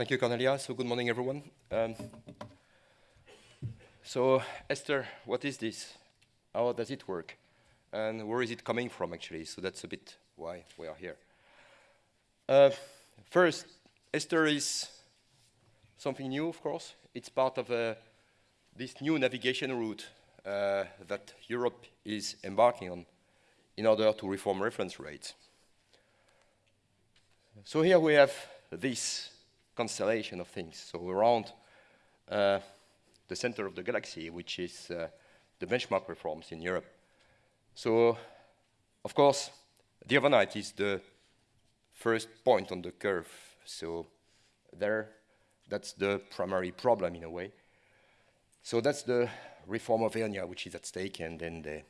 Thank you, Cornelia. So good morning, everyone. Um, so Esther, what is this? How does it work? And where is it coming from, actually? So that's a bit why we are here. Uh, first, Esther is something new, of course. It's part of uh, this new navigation route uh, that Europe is embarking on in order to reform reference rates. So here we have this constellation of things. So around uh, the center of the galaxy, which is uh, the benchmark reforms in Europe. So, of course, the overnight is the first point on the curve. So there, that's the primary problem in a way. So that's the reform of EONIA, which is at stake, and then the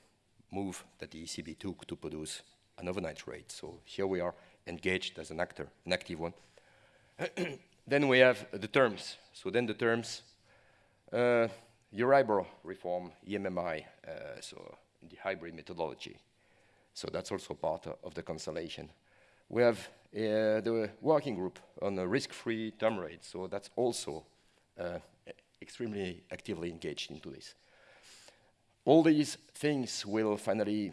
move that the ECB took to produce an overnight rate. So here we are engaged as an actor, an active one. then we have the terms. So then the terms, uh, Euribor reform, EMMI, uh, so the hybrid methodology. So that's also part of the constellation. We have uh, the working group on the risk-free term rate, so that's also uh, extremely actively engaged into this. All these things will finally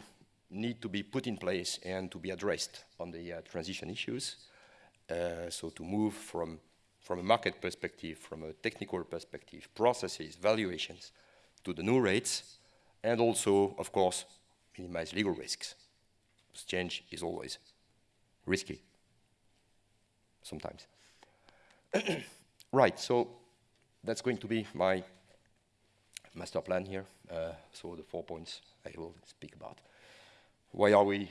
need to be put in place and to be addressed on the uh, transition issues. Uh, so to move from, from a market perspective, from a technical perspective, processes, valuations, to the new rates, and also, of course, minimize legal risks. Change is always risky, sometimes. right, so that's going to be my master plan here. Uh, so the four points I will speak about. Why are we,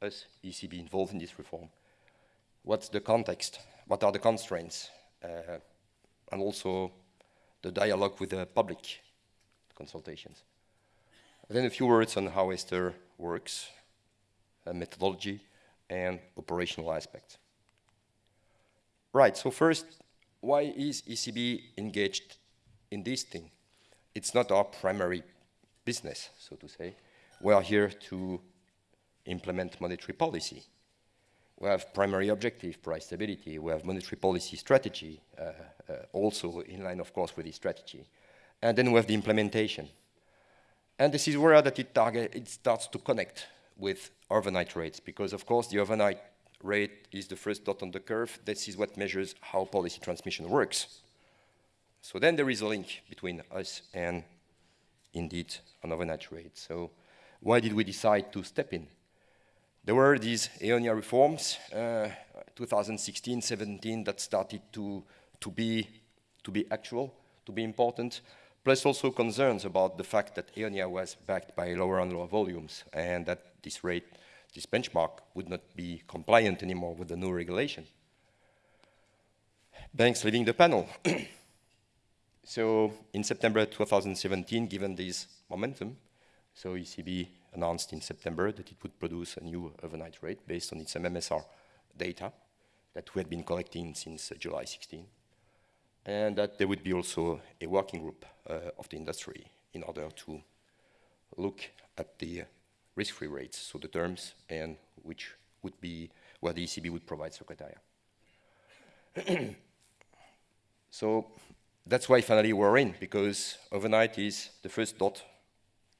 as ECB, involved in this reform? What's the context? What are the constraints? Uh, and also the dialogue with the public consultations. And then a few words on how Esther works, methodology, and operational aspects. Right, so first, why is ECB engaged in this thing? It's not our primary business, so to say. We are here to implement monetary policy. We have primary objective, price stability. We have monetary policy strategy, uh, uh, also in line, of course, with the strategy. And then we have the implementation. And this is where that it, target, it starts to connect with overnight rates, because, of course, the overnight rate is the first dot on the curve. This is what measures how policy transmission works. So then there is a link between us and, indeed, an overnight rate. So why did we decide to step in? There were these EONIA reforms, 2016-17, uh, that started to, to, be, to be actual, to be important, plus also concerns about the fact that EONIA was backed by lower and lower volumes, and that this rate this benchmark would not be compliant anymore with the new regulation. Banks leaving the panel. so in September 2017, given this momentum, so ECB announced in September that it would produce a new overnight rate based on its MMSR data that we had been collecting since uh, July 16, and that there would be also a working group uh, of the industry in order to look at the risk-free rates, so the terms, and which would be where the ECB would provide secretariat. so that's why finally we're in, because overnight is the first dot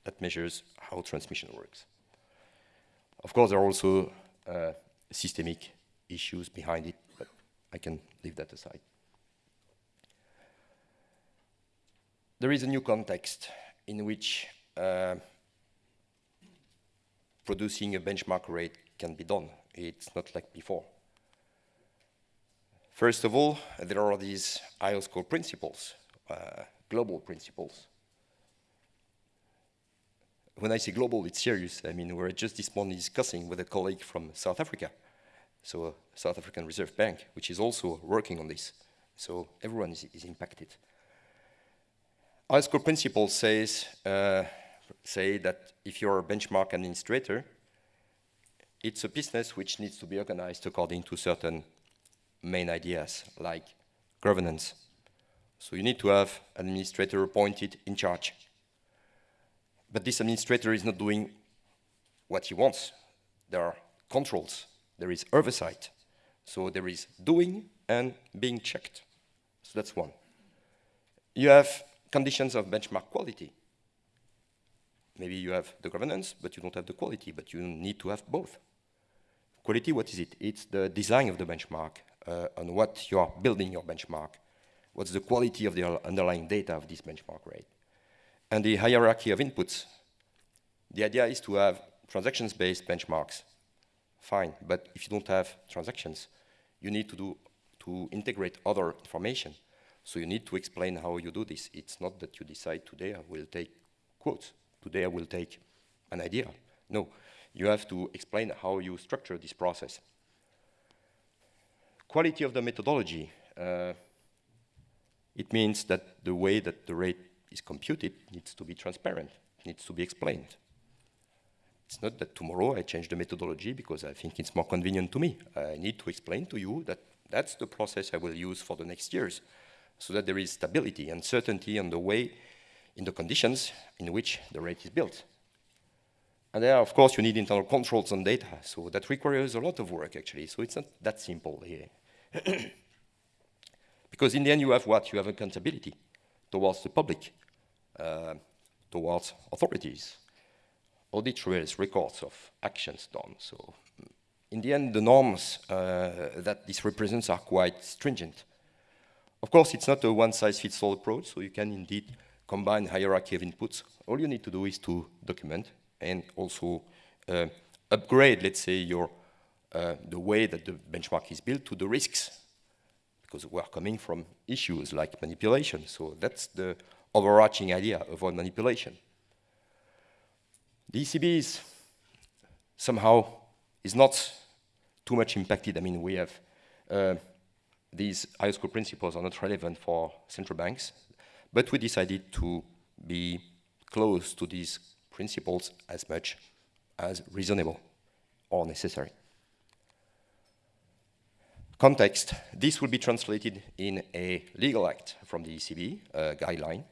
that measures how transmission works. Of course, there are also uh, systemic issues behind it, but I can leave that aside. There is a new context in which uh, producing a benchmark rate can be done. It's not like before. First of all, there are these IOSCO principles, uh, global principles. When I say global, it's serious. I mean, we are just this morning discussing with a colleague from South Africa, so South African Reserve Bank, which is also working on this. So everyone is, is impacted. IOSCO principle says uh, say that if you're a benchmark administrator, it's a business which needs to be organized according to certain main ideas, like governance. So you need to have an administrator appointed in charge. But this administrator is not doing what he wants. There are controls, there is oversight. So there is doing and being checked. So that's one. You have conditions of benchmark quality. Maybe you have the governance, but you don't have the quality, but you need to have both. Quality, what is it? It's the design of the benchmark, uh, on what you are building your benchmark. What's the quality of the underlying data of this benchmark rate? And the hierarchy of inputs. The idea is to have transactions-based benchmarks. Fine, but if you don't have transactions, you need to do to integrate other information. So you need to explain how you do this. It's not that you decide today I will take quotes, today I will take an idea. No, you have to explain how you structure this process. Quality of the methodology. Uh, it means that the way that the rate is computed needs to be transparent, needs to be explained. It's not that tomorrow I change the methodology because I think it's more convenient to me. I need to explain to you that that's the process I will use for the next years so that there is stability and certainty on the way, in the conditions in which the rate is built. And there, of course, you need internal controls on data, so that requires a lot of work, actually. So it's not that simple here. Eh? because in the end, you have what? You have accountability towards the public, towards authorities, audit trails, records of actions done. So in the end, the norms uh, that this represents are quite stringent. Of course, it's not a one-size-fits-all approach, so you can indeed combine hierarchy of inputs. All you need to do is to document and also uh, upgrade, let's say, your uh, the way that the benchmark is built to the risks, because we are coming from issues like manipulation. So that's the overarching idea, avoid manipulation. The ECB is somehow is not too much impacted. I mean, we have uh, these IOSCO principles are not relevant for central banks, but we decided to be close to these principles as much as reasonable or necessary. Context, this will be translated in a legal act from the ECB guideline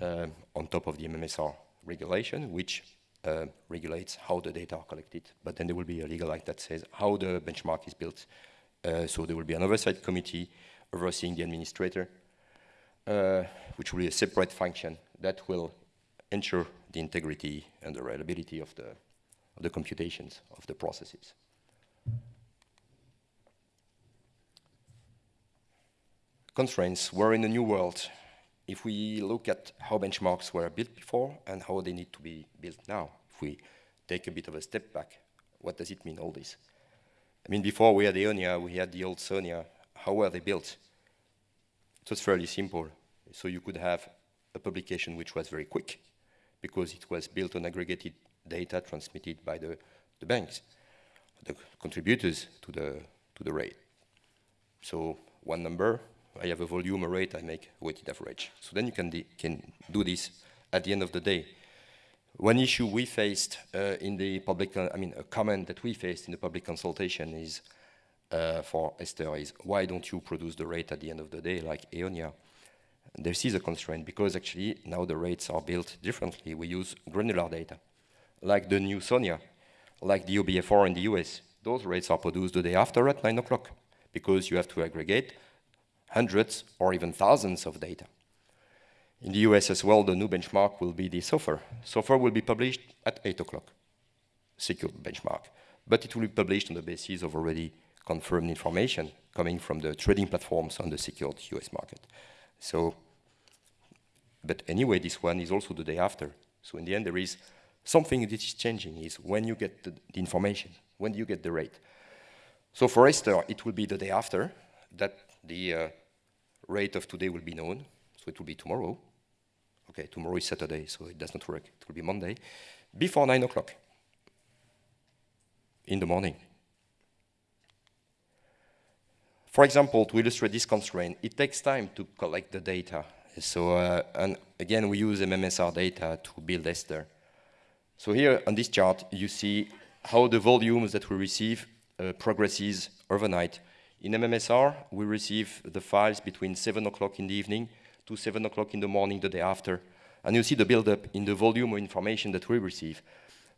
on top of the MMSR regulation, which uh, regulates how the data are collected, but then there will be a legal act that says how the benchmark is built. Uh, so there will be an oversight committee overseeing the administrator, uh, which will be a separate function that will ensure the integrity and the reliability of the, of the computations of the processes. Constraints, we're in a new world if we look at how benchmarks were built before and how they need to be built now, if we take a bit of a step back, what does it mean, all this? I mean, before we had Eonia, we had the old Sonia. How were they built? It was fairly simple. So you could have a publication which was very quick because it was built on aggregated data transmitted by the, the banks, the contributors to the, to the rate. So one number, I have a volume, a rate, I make weighted average. So then you can, can do this at the end of the day. One issue we faced uh, in the public, I mean, a comment that we faced in the public consultation is uh, for Esther is, why don't you produce the rate at the end of the day like Eonia? This is a constraint because actually now the rates are built differently. We use granular data, like the new Sonia, like the OBFR in the US. Those rates are produced the day after at 9 o'clock because you have to aggregate hundreds or even thousands of data. In the US as well, the new benchmark will be the SOFR. SOFR will be published at 8 o'clock, secure benchmark. But it will be published on the basis of already confirmed information coming from the trading platforms on the secured US market. So, but anyway, this one is also the day after. So in the end, there is something that is changing is when you get the, the information, when you get the rate. So for Esther, it will be the day after that the uh, rate of today will be known, so it will be tomorrow. Okay, tomorrow is Saturday, so it does not work. It will be Monday, before 9 o'clock in the morning. For example, to illustrate this constraint, it takes time to collect the data. So, uh, and again, we use MMSR data to build Esther. So here on this chart, you see how the volumes that we receive uh, progresses overnight in MMSR, we receive the files between 7 o'clock in the evening to 7 o'clock in the morning the day after. And you see the buildup in the volume of information that we receive.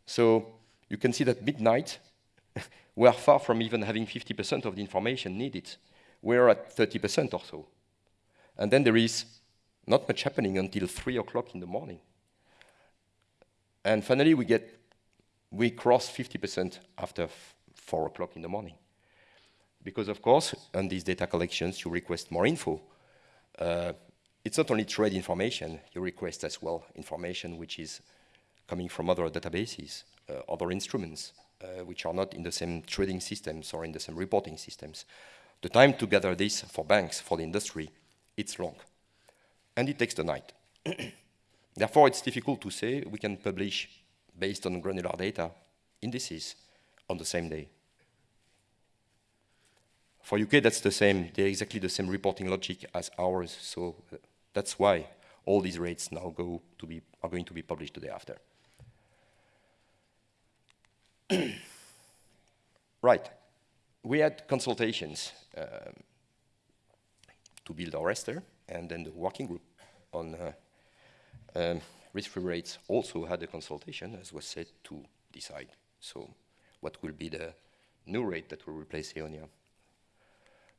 So you can see that midnight, we are far from even having 50% of the information needed. we're at 30% or so. And then there is not much happening until 3 o'clock in the morning. And finally, we get, we cross 50% after 4 o'clock in the morning. Because of course, on these data collections, you request more info. Uh, it's not only trade information, you request as well information which is coming from other databases, uh, other instruments, uh, which are not in the same trading systems or in the same reporting systems. The time to gather this for banks, for the industry, it's long. And it takes the night. Therefore, it's difficult to say we can publish, based on granular data, indices on the same day. For UK, that's the same. They're exactly the same reporting logic as ours. So uh, that's why all these rates now go to be, are going to be published the day after. right. We had consultations um, to build our raster, and then the working group on uh, um, risk-free rates also had a consultation, as was said, to decide. So what will be the new rate that will replace Eonia?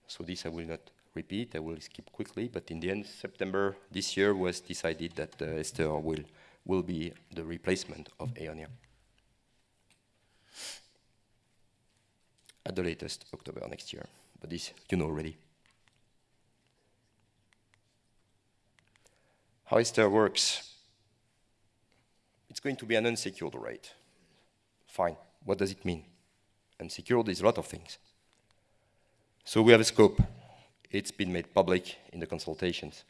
So this I will not repeat, I will skip quickly, but in the end, September this year was decided that uh, Ester will, will be the replacement of Eonia. At the latest, October next year, but this you know already. How Ester works, it's going to be an unsecured rate. Fine, what does it mean? Unsecured is a lot of things. So we have a scope. It's been made public in the consultations,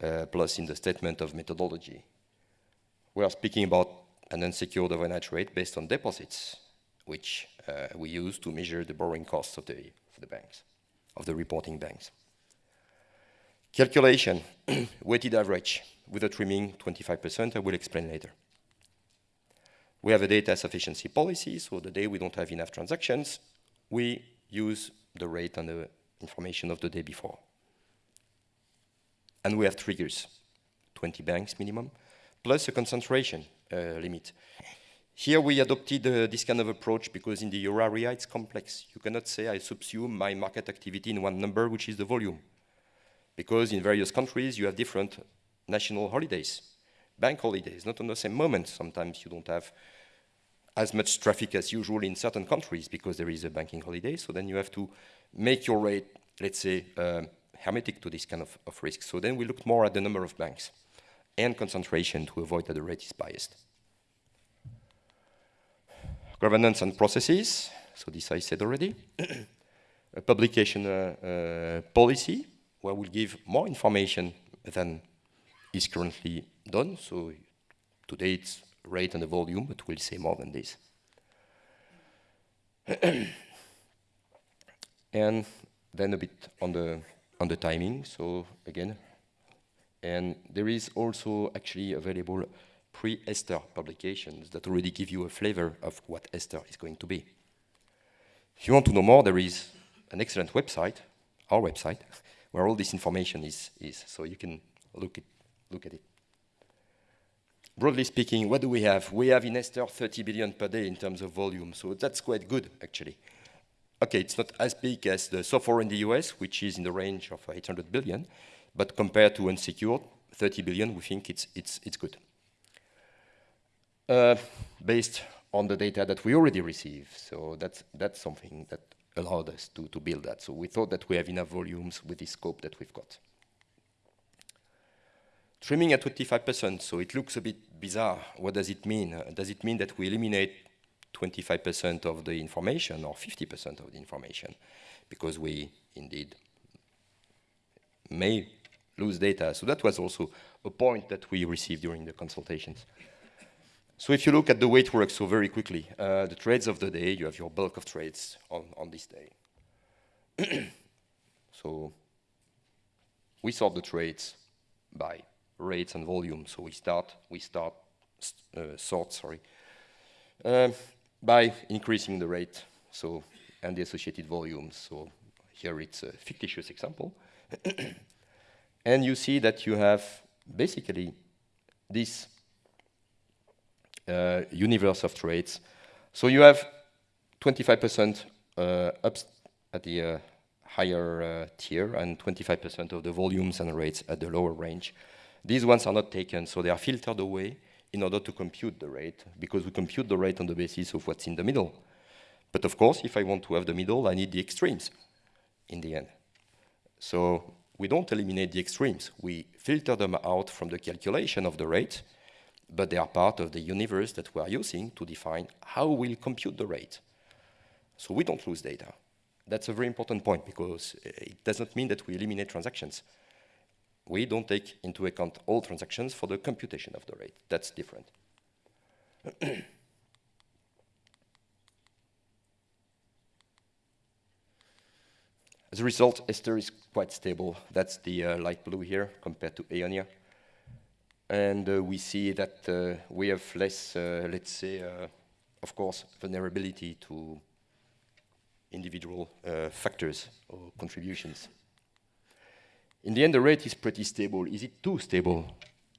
uh, plus in the statement of methodology. We are speaking about an unsecured overnight rate based on deposits, which uh, we use to measure the borrowing costs of the, of the banks, of the reporting banks. Calculation, weighted average, with a trimming 25%, I will explain later. We have a data sufficiency policy, so the day we don't have enough transactions, we use the rate and the information of the day before. And we have triggers, 20 banks minimum, plus a concentration uh, limit. Here we adopted uh, this kind of approach because in the euro area it's complex. You cannot say I subsume my market activity in one number, which is the volume. Because in various countries you have different national holidays, bank holidays, not on the same moment. Sometimes you don't have as much traffic as usual in certain countries because there is a banking holiday. So then you have to make your rate, let's say, um, hermetic to this kind of, of risk. So then we looked more at the number of banks and concentration to avoid that the rate is biased. Governance and processes, so this I said already. a publication uh, uh, policy, where we'll give more information than is currently done. So today it's rate and the volume, but we'll say more than this. and then a bit on the on the timing. So again, and there is also actually available pre-Ester publications that already give you a flavor of what Ester is going to be. If you want to know more, there is an excellent website, our website, where all this information is, is so you can look, it, look at it broadly speaking, what do we have? We have in Ester 30 billion per day in terms of volume, so that's quite good, actually. Okay, it's not as big as the SOFR in the US, which is in the range of 800 billion, but compared to unsecured, 30 billion, we think it's, it's, it's good. Uh, based on the data that we already receive, so that's, that's something that allowed us to, to build that. So we thought that we have enough volumes with the scope that we've got. Trimming at 25%, so it looks a bit bizarre. What does it mean? Uh, does it mean that we eliminate 25% of the information or 50% of the information? Because we indeed may lose data. So that was also a point that we received during the consultations. So if you look at the way it works so very quickly, uh, the trades of the day, you have your bulk of trades on, on this day. so we sort the trades by rates and volume. So we start, we start uh, sort, sorry, uh, by increasing the rate, so and the associated volumes. So here it's a fictitious example, and you see that you have basically this uh, universe of trades. So you have 25% uh, up at the uh, higher uh, tier and 25% of the volumes and rates at the lower range. These ones are not taken, so they are filtered away in order to compute the rate, because we compute the rate on the basis of what's in the middle. But of course, if I want to have the middle, I need the extremes in the end. So we don't eliminate the extremes. We filter them out from the calculation of the rate, but they are part of the universe that we are using to define how we'll compute the rate. So we don't lose data. That's a very important point because it does not mean that we eliminate transactions. We don't take into account all transactions for the computation of the rate. That's different. As a result, Esther is quite stable. That's the uh, light blue here compared to Eonia. And uh, we see that uh, we have less, uh, let's say, uh, of course, vulnerability to individual uh, factors or contributions. In the end, the rate is pretty stable. Is it too stable?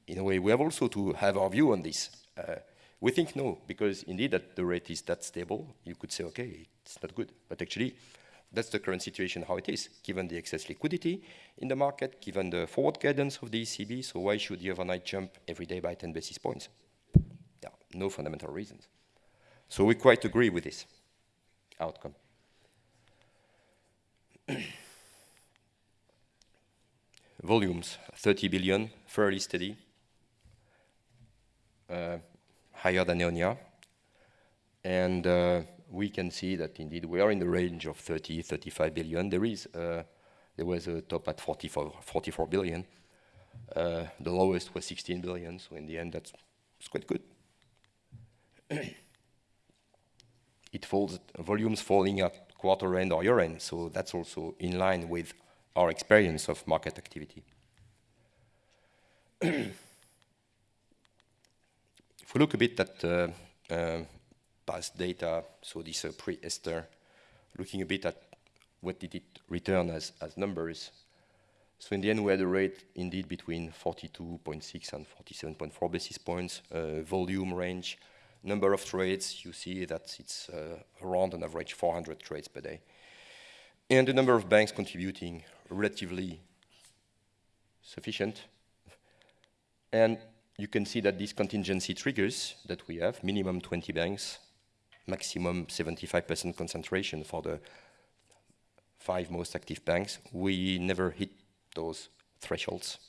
In a way, we have also to have our view on this. Uh, we think no, because indeed that the rate is that stable. You could say, okay, it's not good. But actually, that's the current situation how it is, given the excess liquidity in the market, given the forward guidance of the ECB. So why should the overnight jump every day by 10 basis points? Yeah, no fundamental reasons. So we quite agree with this outcome. Volumes, 30 billion, fairly steady, uh, higher than Eonia. And uh, we can see that indeed we are in the range of 30, 35 billion. There is, uh, there was a top at 44, 44 billion. Uh, the lowest was 16 billion, so in the end that's quite good. it falls, volumes falling at quarter end or year end, so that's also in line with our experience of market activity. if we look a bit at uh, uh, past data, so this uh, pre-Esther, looking a bit at what did it return as, as numbers. So in the end, we had a rate indeed between 42.6 and 47.4 basis points, uh, volume range, number of trades, you see that it's uh, around an average 400 trades per day. And the number of banks contributing relatively sufficient. And you can see that these contingency triggers that we have, minimum 20 banks, maximum 75% concentration for the five most active banks, we never hit those thresholds.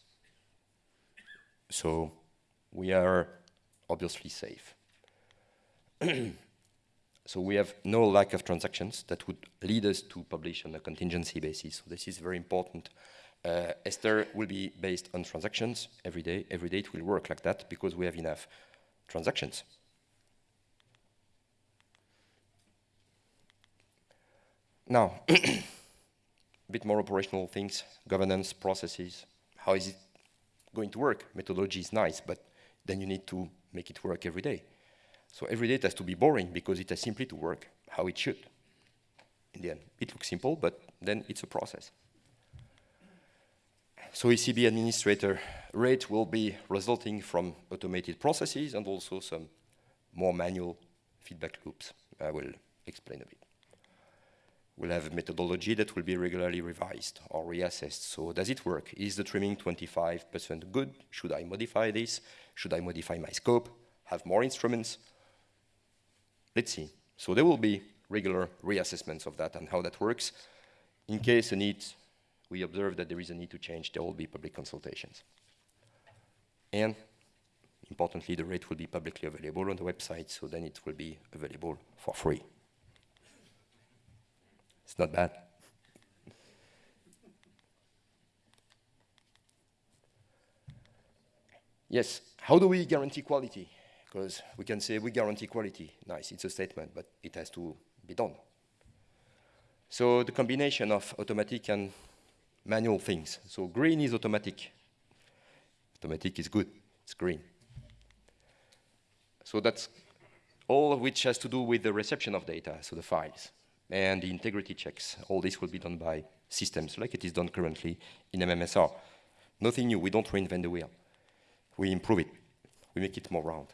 So we are obviously safe. so we have no lack of transactions that would lead us to publish on a contingency basis. So this is very important. Uh, Esther will be based on transactions every day. Every day it will work like that because we have enough transactions. Now, a bit more operational things, governance, processes. How is it going to work? Methodology is nice, but then you need to make it work every day. So every day it has to be boring because it has simply to work how it should. In the end, it looks simple, but then it's a process. So ECB administrator rate will be resulting from automated processes and also some more manual feedback loops. I will explain a bit. We'll have a methodology that will be regularly revised or reassessed. So does it work? Is the trimming 25% good? Should I modify this? Should I modify my scope? Have more instruments? Let's see. So there will be regular reassessments of that and how that works. In case a need, we observe that there is a need to change, there will be public consultations. And importantly, the rate will be publicly available on the website, so then it will be available for free. It's not bad. Yes, how do we guarantee quality? Because we can say we guarantee quality. Nice, it's a statement, but it has to be done. So the combination of automatic and manual things. So green is automatic. Automatic is good, it's green. So that's all of which has to do with the reception of data, so the files and the integrity checks. All this will be done by systems, like it is done currently in MMSR. Nothing new, we don't reinvent the wheel. We improve it, we make it more round.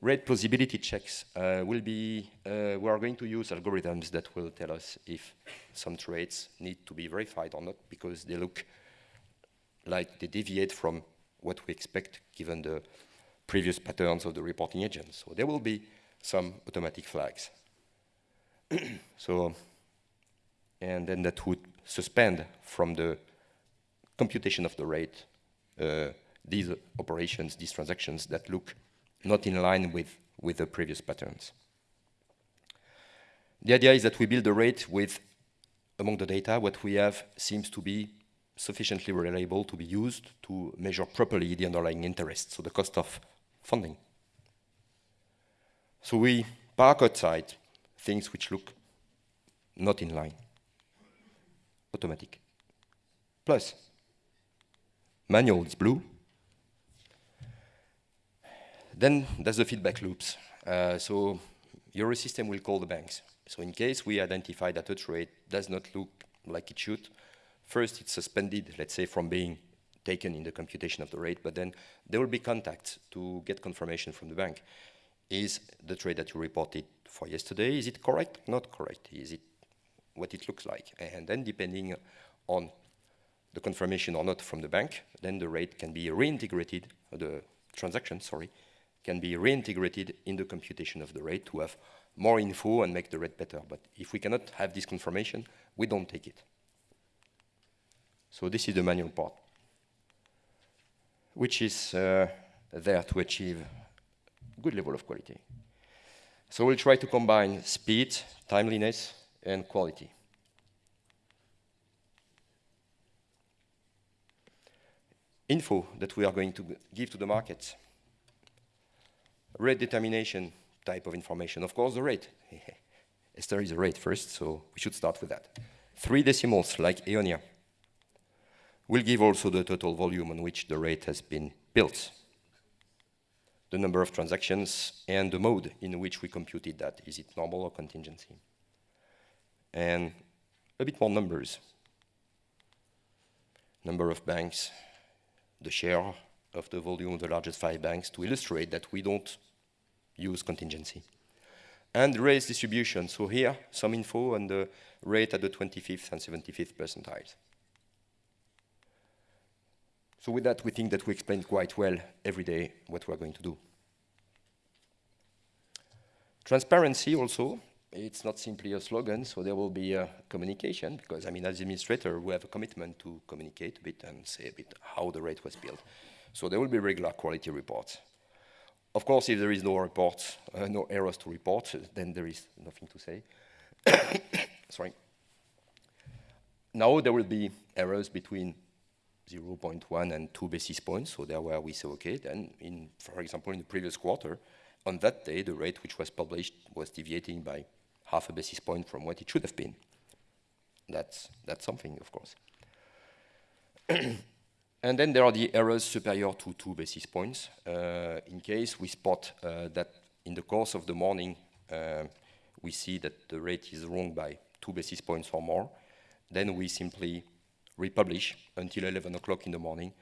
rate plausibility checks uh, will be, uh, we are going to use algorithms that will tell us if some traits need to be verified or not because they look like they deviate from what we expect given the previous patterns of the reporting agents. So there will be some automatic flags. so, and then that would suspend from the computation of the rate uh, these operations, these transactions that look not in line with, with the previous patterns. The idea is that we build a rate with, among the data, what we have seems to be sufficiently reliable to be used to measure properly the underlying interest, so the cost of funding. So we park outside things which look not in line, automatic. Plus, manual is blue, then there's the feedback loops. Uh, so your system will call the banks. So in case we identify that a trade does not look like it should, first it's suspended, let's say, from being taken in the computation of the rate, but then there will be contacts to get confirmation from the bank. Is the trade that you reported for yesterday, is it correct, not correct? Is it what it looks like? And then depending on the confirmation or not from the bank, then the rate can be reintegrated, the transaction, sorry, can be reintegrated in the computation of the rate to have more info and make the rate better. But if we cannot have this confirmation, we don't take it. So this is the manual part, which is uh, there to achieve a good level of quality. So we'll try to combine speed, timeliness, and quality. Info that we are going to give to the market rate determination type of information. Of course, the rate. Esther is a rate first, so we should start with that. Three decimals, like Eonia, will give also the total volume on which the rate has been built, the number of transactions, and the mode in which we computed that. Is it normal or contingency? And a bit more numbers. Number of banks, the share of the volume of the largest five banks to illustrate that we don't use contingency. And race distribution, so here, some info on the rate at the 25th and 75th percentiles. So with that, we think that we explained quite well every day what we're going to do. Transparency also, it's not simply a slogan, so there will be a communication, because I mean, as administrator, we have a commitment to communicate a bit and say a bit how the rate was built. So there will be regular quality reports. Of course, if there is no report, uh, no errors to report, then there is nothing to say. Sorry. Now there will be errors between 0.1 and 2 basis points, so there where we say, okay, then, in, for example, in the previous quarter, on that day, the rate which was published was deviating by half a basis point from what it should have been. That's, that's something, of course. And then there are the errors superior to two basis points. Uh, in case we spot uh, that in the course of the morning uh, we see that the rate is wrong by two basis points or more, then we simply republish until 11 o'clock in the morning.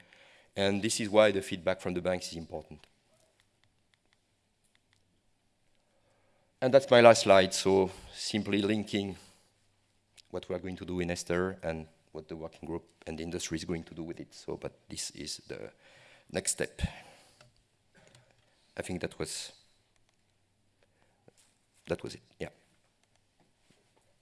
And this is why the feedback from the banks is important. And that's my last slide, so simply linking what we are going to do in Esther and what the working group and the industry is going to do with it. So, but this is the next step. I think that was that was it. Yeah.